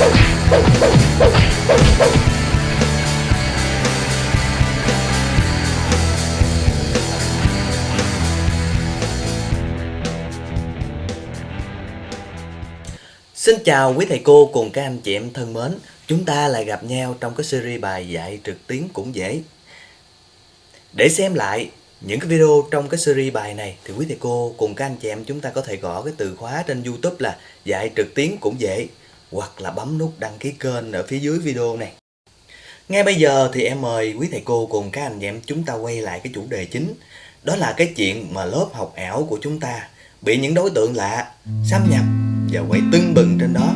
Xin chào quý thầy cô cùng các anh chị em thân mến. Chúng ta lại gặp nhau trong cái series bài dạy trực tuyến cũng dễ. Để xem lại những cái video trong cái series bài này Thì quý thầy cô cùng các anh chị em chúng ta có thể gõ cái từ khóa trên Youtube là dạy trực tuyến cũng dễ. Hoặc là bấm nút đăng ký kênh ở phía dưới video này Ngay bây giờ thì em mời quý thầy cô cùng các anh chị em chúng ta quay lại cái chủ đề chính Đó là cái chuyện mà lớp học ảo của chúng ta Bị những đối tượng lạ xâm nhập và quay tưng bừng trên đó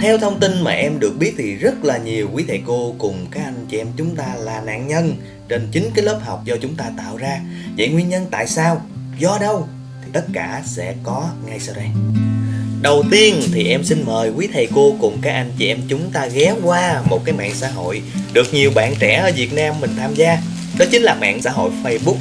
Theo thông tin mà em được biết thì rất là nhiều quý thầy cô cùng các anh chị em chúng ta là nạn nhân trên chính cái lớp học do chúng ta tạo ra. Vậy nguyên nhân tại sao? Do đâu? Thì tất cả sẽ có ngay sau đây. Đầu tiên thì em xin mời quý thầy cô cùng các anh chị em chúng ta ghé qua một cái mạng xã hội được nhiều bạn trẻ ở Việt Nam mình tham gia. Đó chính là mạng xã hội Facebook.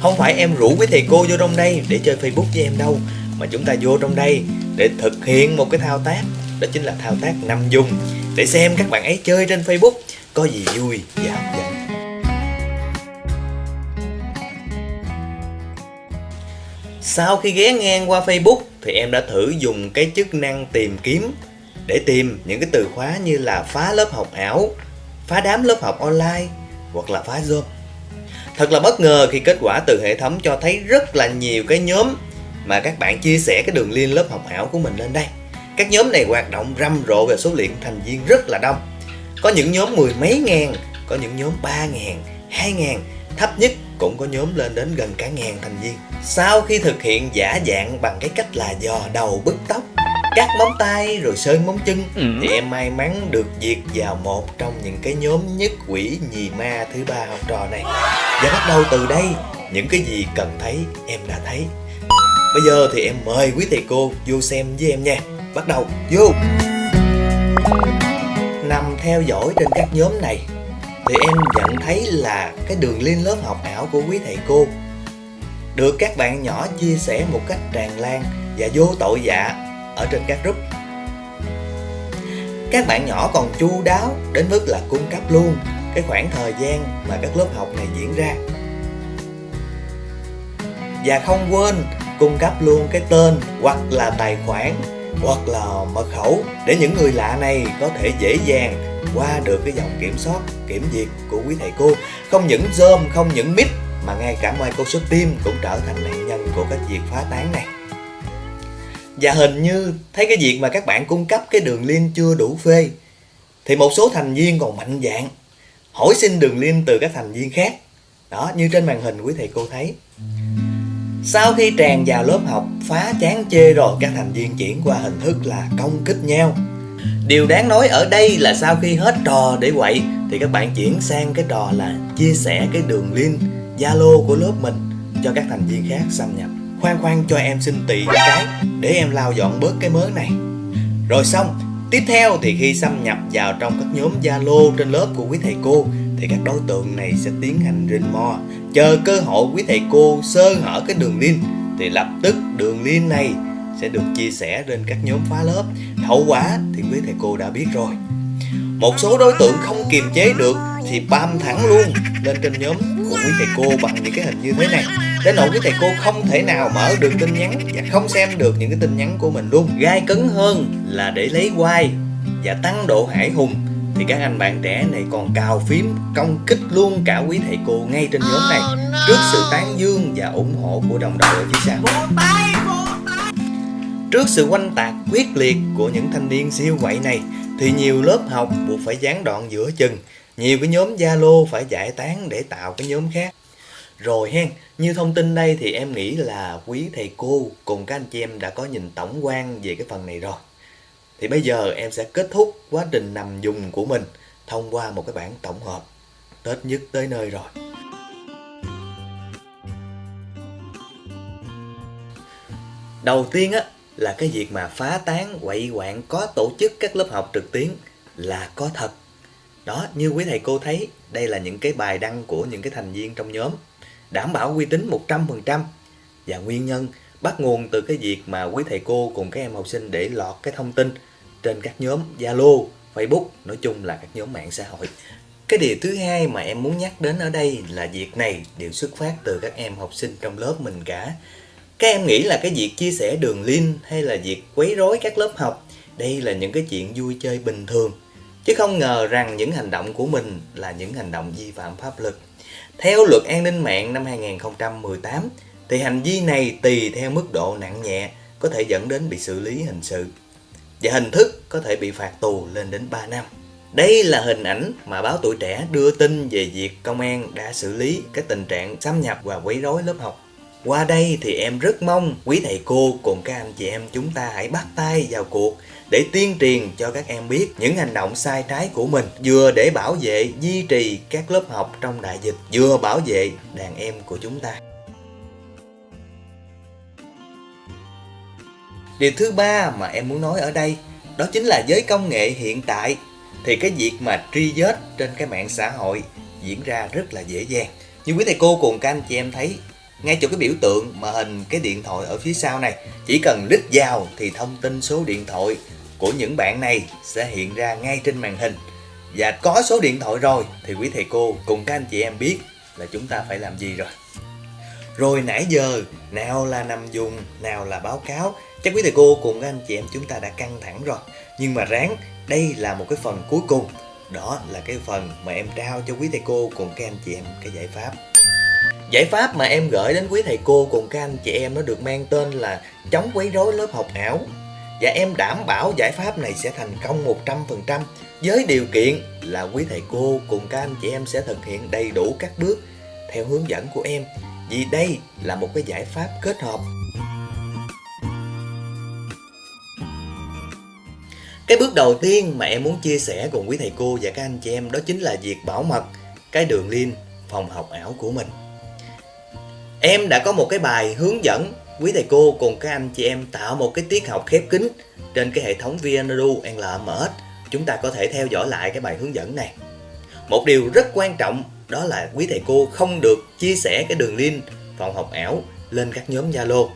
Không phải em rủ quý thầy cô vô trong đây để chơi Facebook với em đâu, Mà chúng ta vô trong đây để thực hiện một cái thao tác, Đó chính là thao tác nằm dùng, Để xem các bạn ấy chơi trên Facebook có gì vui và Sau khi ghé ngang qua Facebook thì em đã thử dùng cái chức năng tìm kiếm để tìm những cái từ khóa như là phá lớp học ảo, phá đám lớp học online hoặc là phá Zoom. Thật là bất ngờ khi kết quả từ hệ thống cho thấy rất là nhiều cái nhóm mà các bạn chia sẻ cái đường link lớp học ảo của mình lên đây. Các nhóm này hoạt động rầm rộ về số lượng thành viên rất là đông. Có những nhóm mười mấy ngàn, có những nhóm ba ngàn, hai ngàn, thấp nhất cũng có nhóm lên đến gần cả ngàn thành viên. Sau khi thực hiện giả dạng bằng cái cách là dò đầu bứt tóc, cắt móng tay rồi sơn móng chân ừ. thì em may mắn được diệt vào một trong những cái nhóm nhất quỷ nhì ma thứ ba học trò này. Và bắt đầu từ đây những cái gì cần thấy em đã thấy. Bây giờ thì em mời quý thầy cô vô xem với em nha. Bắt đầu vô. Nằm theo dõi trên các nhóm này thì em nhận thấy là cái đường link lớp học ảo của quý thầy cô. Được các bạn nhỏ chia sẻ một cách tràn lan và vô tội dạ ở trên các group. Các bạn nhỏ còn chu đáo đến mức là cung cấp luôn cái khoảng thời gian mà các lớp học này diễn ra. Và không quên cung cấp luôn cái tên hoặc là tài khoản hoặc là mật khẩu để những người lạ này có thể dễ dàng qua được cái dòng kiểm soát, kiểm duyệt của quý thầy cô. Không những zoom không những mít mà ngay cả Microsoft Teams cũng trở thành nạn nhân của cái việc phá tán này. Và hình như thấy cái việc mà các bạn cung cấp cái đường link chưa đủ phê, Thì một số thành viên còn mạnh dạng Hỏi xin đường link từ các thành viên khác. Đó, như trên màn hình quý thầy cô thấy. Sau khi tràn vào lớp học, phá chán chê rồi, Các thành viên chuyển qua hình thức là công kích nhau. Điều đáng nói ở đây là sau khi hết trò để quậy, Thì các bạn chuyển sang cái trò là chia sẻ cái đường link Zalo của lớp mình cho các thành viên khác xâm nhập. Khoan khoan cho em xin tị cái để em lau dọn bớt cái mớ này. Rồi xong, Tiếp theo thì khi xâm nhập vào trong các nhóm Zalo trên lớp của quý thầy cô, thì các đối tượng này sẽ tiến hành rình mò chờ cơ hội quý thầy cô sơ hở cái đường link, thì lập tức đường link này sẽ được chia sẻ lên các nhóm phá lớp. Hậu quả thì quý thầy cô đã biết rồi. Một số đối tượng không kiềm chế được thì bam thẳng luôn lên trên nhóm của quý thầy cô bằng những cái hình như thế này. Đến nỗi quý thầy cô không thể nào mở được tin nhắn và không xem được những cái tin nhắn của mình luôn. Gai cấn hơn là để lấy like và tăng độ hải hùng. Thì các anh bạn trẻ này còn cào phím công kích luôn cả quý thầy cô ngay trên nhóm này. Trước sự tán dương và ủng hộ của đồng đội ở phía sau trước sự quanh tạc quyết liệt của những thanh niên siêu quậy này thì nhiều lớp học buộc phải gián đoạn giữa chừng nhiều cái nhóm Zalo phải giải tán để tạo cái nhóm khác rồi hen, như thông tin đây thì em nghĩ là quý thầy cô cùng các anh chị em đã có nhìn tổng quan về cái phần này rồi. Thì bây giờ em sẽ kết thúc quá trình nằm dùng của mình thông qua một cái bản tổng hợp. Tết nhất tới nơi rồi. Đầu tiên á là cái việc mà phá tán quậy quạng có tổ chức các lớp học trực tuyến là có thật. Đó, như quý thầy cô thấy, đây là những cái bài đăng của những cái thành viên trong nhóm đảm bảo uy tín 100% và nguyên nhân bắt nguồn từ cái việc mà quý thầy cô cùng các em học sinh để lọt cái thông tin trên các nhóm Zalo, Facebook, nói chung là các nhóm mạng xã hội. Cái điều thứ hai mà em muốn nhắc đến ở đây là việc này đều xuất phát từ các em học sinh trong lớp mình cả. Các em nghĩ là cái việc chia sẻ đường link hay là việc quấy rối các lớp học, đây là những cái chuyện vui chơi bình thường. Chứ không ngờ rằng những hành động của mình là những hành động vi phạm pháp luật. Theo luật an ninh mạng năm 2018 thì hành vi này tùy theo mức độ nặng nhẹ có thể dẫn đến bị xử lý hình sự và hình thức có thể bị phạt tù lên đến 3 năm. Đây là hình ảnh mà báo tuổi trẻ đưa tin về việc công an đã xử lý cái tình trạng xâm nhập và quấy rối lớp học. Qua đây thì em rất mong quý thầy cô cùng các anh chị em chúng ta hãy bắt tay vào cuộc để tuyên truyền cho các em biết những hành động sai trái của mình, vừa để bảo vệ, duy trì các lớp học trong đại dịch, vừa bảo vệ đàn em của chúng ta. Điều thứ ba mà em muốn nói ở đây, đó chính là với công nghệ hiện tại. Thì cái việc mà truy vết trên cái mạng xã hội diễn ra rất là dễ dàng. Như quý thầy cô cùng các anh chị em thấy ngay chỗ cái biểu tượng mà hình cái điện thoại ở phía sau này, chỉ cần lít vào thì thông tin số điện thoại của những bạn này sẽ hiện ra ngay trên màn hình. Và có số điện thoại rồi thì quý thầy cô cùng các anh chị em biết là chúng ta phải làm gì rồi. Rồi nãy giờ, nào là nằm dùng, nào là báo cáo, chắc quý thầy cô cùng các anh chị em chúng ta đã căng thẳng rồi. Nhưng mà ráng, đây là một cái phần cuối cùng. Đó là cái phần mà em trao cho quý thầy cô cùng các anh chị em cái giải pháp. Giải pháp mà em gửi đến quý thầy cô cùng các anh chị em nó được mang tên là chống quấy rối lớp học ảo. Và em đảm bảo giải pháp này sẽ thành công 100% với điều kiện là quý thầy cô cùng các anh chị em sẽ thực hiện đầy đủ các bước theo hướng dẫn của em. Vì đây là một cái giải pháp kết hợp. Cái bước đầu tiên mà em muốn chia sẻ cùng quý thầy cô và các anh chị em đó chính là việc bảo mật cái đường link phòng học ảo của mình. Em đã có một cái bài hướng dẫn quý thầy cô cùng các anh chị em tạo một cái tiết học khép kín trên cái hệ thống VNedu LMS. Chúng ta có thể theo dõi lại cái bài hướng dẫn này. Một điều rất quan trọng đó là quý thầy cô không được chia sẻ cái đường link phòng học ảo lên các nhóm Zalo.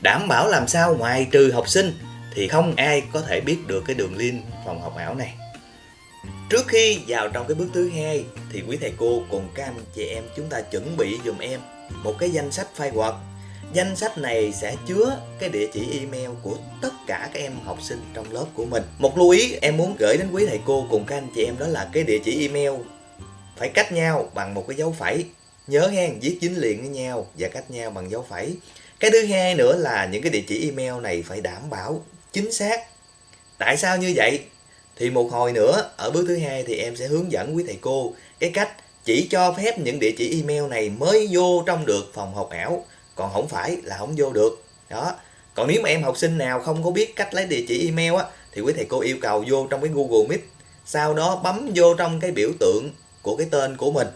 Đảm bảo làm sao ngoài trừ học sinh thì không ai có thể biết được cái đường link phòng học ảo này. Trước khi vào trong cái bước thứ hai thì quý thầy cô cùng các anh chị em chúng ta chuẩn bị dùm em một cái danh sách file Word. Danh sách này sẽ chứa cái địa chỉ email của tất cả các em học sinh trong lớp của mình. Một lưu ý em muốn gửi đến quý thầy cô cùng các anh chị em đó là cái địa chỉ email phải cách nhau bằng một cái dấu phẩy. Nhớ hen, viết dính liền với nhau và cách nhau bằng dấu phẩy. Cái thứ hai nữa là những cái địa chỉ email này phải đảm bảo chính xác. Tại sao như vậy? Thì một hồi nữa, ở bước thứ hai thì em sẽ hướng dẫn quý thầy cô cái cách chỉ cho phép những địa chỉ email này mới vô trong được phòng học ảo, còn không phải là không vô được. Đó. Còn nếu mà em học sinh nào không có biết cách lấy địa chỉ email á thì quý thầy cô yêu cầu vô trong cái Google Meet, sau đó bấm vô trong cái biểu tượng của cái tên của mình.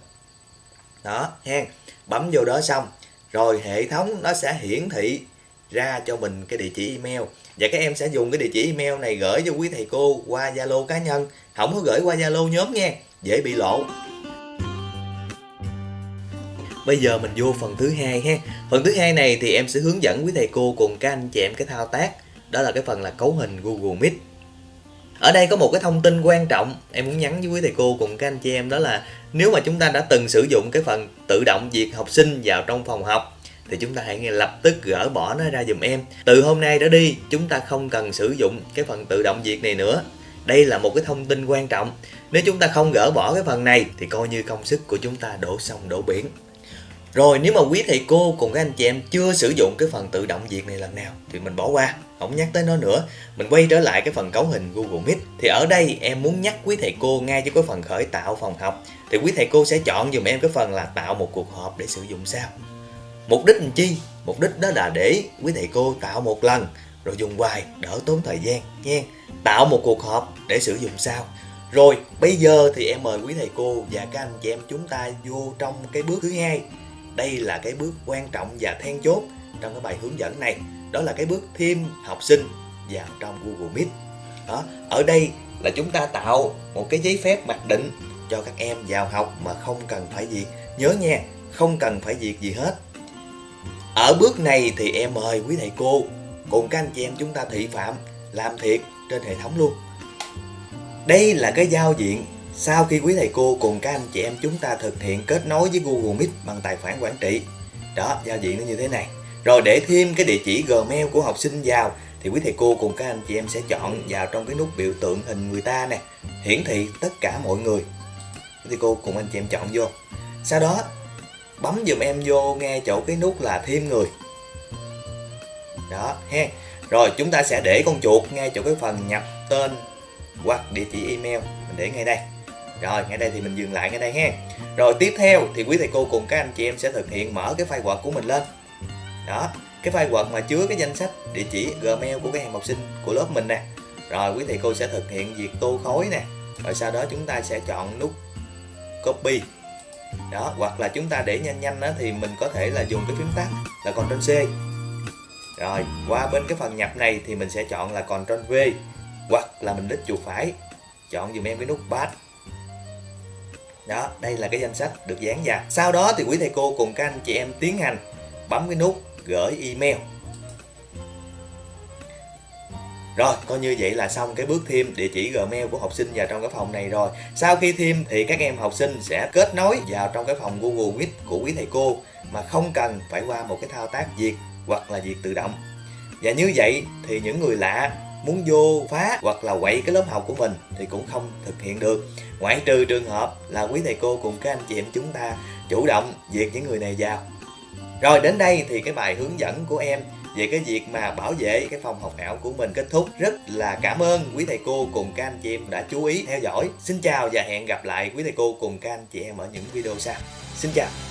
Đó, hen Bấm vô đó xong, rồi hệ thống nó sẽ hiển thị ra cho mình cái địa chỉ email và các em sẽ dùng cái địa chỉ email này gửi cho quý thầy cô qua Zalo cá nhân không có gửi qua Zalo nhóm nha dễ bị lộ Bây giờ mình vô phần thứ hai ha. Phần thứ hai này thì em sẽ hướng dẫn quý thầy cô cùng các anh chị em cái thao tác. Đó là cái phần là cấu hình Google Meet. Ở đây có một cái thông tin quan trọng em muốn nhắn với quý thầy cô cùng các anh chị em, đó là nếu mà chúng ta đã từng sử dụng cái phần tự động việc học sinh vào trong phòng học, thì chúng ta hãy ngay lập tức gỡ bỏ nó ra dùm em từ hôm nay trở đi, chúng ta không cần sử dụng cái phần tự động diệt này nữa đây là một cái thông tin quan trọng nếu chúng ta không gỡ bỏ cái phần này, thì coi như công sức của chúng ta đổ sông đổ biển rồi nếu mà quý thầy cô cùng các anh chị em chưa sử dụng cái phần tự động việc này lần nào thì mình bỏ qua, không nhắc tới nó nữa. Mình quay trở lại cái phần cấu hình Google Meet. Thì ở đây em muốn nhắc quý thầy cô ngay cho cái phần khởi tạo phòng học thì quý thầy cô sẽ chọn dùm em cái phần là tạo một cuộc họp để sử dụng sao. Mục đích làm chi? Mục đích đó là để quý thầy cô tạo một lần rồi dùng hoài đỡ tốn thời gian nha. Tạo một cuộc họp để sử dụng sao. Rồi bây giờ thì em mời quý thầy cô và các anh chị em chúng ta vô trong cái bước thứ hai. Đây là cái bước quan trọng và then chốt trong cái bài hướng dẫn này. Đó là cái bước thêm học sinh vào trong Google Meet. Đó, ở đây là chúng ta tạo một cái giấy phép mặc định cho các em vào học mà không cần phải gì. Nhớ nha, không cần phải việc gì hết Ở bước này thì em mời quý thầy cô cùng các anh chị em chúng ta thị phạm làm thiệt trên hệ thống luôn. Đây là cái giao diện sau khi quý thầy cô cùng các anh chị em chúng ta thực hiện kết nối với Google Meet bằng tài khoản quản trị. Đó, giao diện nó như thế này. Rồi để thêm cái địa chỉ Gmail của học sinh vào thì quý thầy cô cùng các anh chị em sẽ chọn vào trong cái nút biểu tượng hình người ta nè, hiển thị tất cả mọi người. Quý thầy cô cùng anh chị em chọn vô. Sau đó bấm dùm em vô ngay chỗ cái nút là thêm người. Đó, ha. Rồi chúng ta sẽ để con chuột ngay chỗ cái phần nhập tên hoặc địa chỉ email mình để ngay đây rồi, ngay đây thì mình dừng lại ngay đây ha. Rồi, tiếp theo thì quý thầy cô cùng các anh chị em sẽ thực hiện mở cái file Word của mình lên. Đó, cái file Word mà chứa cái danh sách địa chỉ Gmail của các em học sinh của lớp mình nè. Rồi, quý thầy cô sẽ thực hiện việc tô khối nè. Rồi sau đó chúng ta sẽ chọn nút copy. Đó, hoặc là chúng ta để nhanh nhanh đó thì mình có thể là dùng cái phím tắt là Ctrl C. Rồi, qua bên cái phần nhập này thì mình sẽ chọn là Ctrl V. Hoặc là mình đích chuột phải. Chọn dùm em cái nút Path đó đây là cái danh sách được dán vào sau đó thì quý thầy cô cùng các anh chị em tiến hành bấm cái nút gửi email rồi, coi như vậy là xong cái bước thêm địa chỉ Gmail của học sinh vào trong cái phòng này rồi. Sau khi thêm thì các em học sinh sẽ kết nối vào trong cái phòng Google Meet của quý thầy cô mà không cần phải qua một cái thao tác duyệt hoặc là duyệt tự động. Và như vậy thì những người lạ muốn vô phá hoặc là quậy cái lớp học của mình thì cũng không thực hiện được. Ngoại trừ trường hợp là quý thầy cô cùng các anh chị em chúng ta chủ động diệt những người này vào. Rồi, đến đây thì cái bài hướng dẫn của em về cái việc mà bảo vệ cái phòng học ảo của mình kết thúc. Rất là cảm ơn quý thầy cô cùng các anh chị em đã chú ý, theo dõi. Xin chào và hẹn gặp lại quý thầy cô cùng các anh chị em ở những video sau. Xin chào.